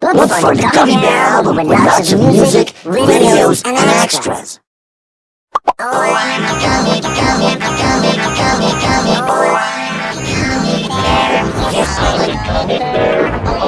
Look for Gummy Bear with lots of music, videos, and extras. Oh, I'm a gummy, gummy, gummy, gummy, gummy, I'm a gummy bear. Yes, I'm a gummy bear.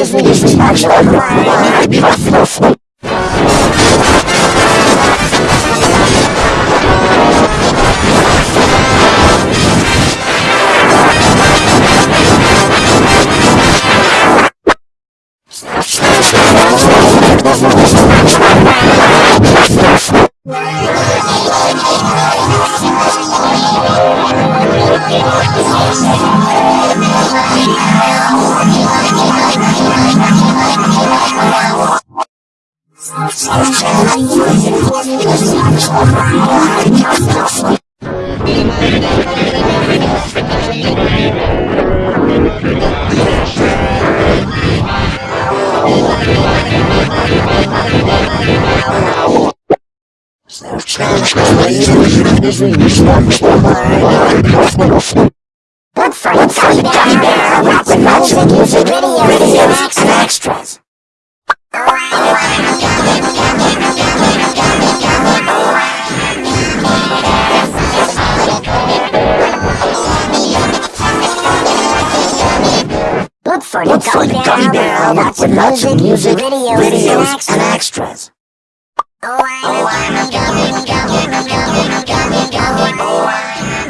This nigga's actually crying. Thank you. Look for everyone to come out and join us. We're going to have a great time. So, check out the Gummy Bear with lots of music, videos, and extras. Gummy Bear with lots of music, videos, videos and extras. Oh, I'm a gummy, gummy, gummy, gummy, gummy, oh, I'm a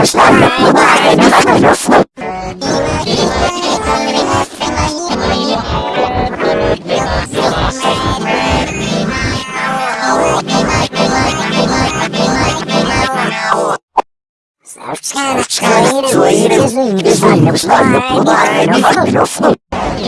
Scala, scala, scala, scala, scala, scala, scala, scala, scala, scala, scala, scala,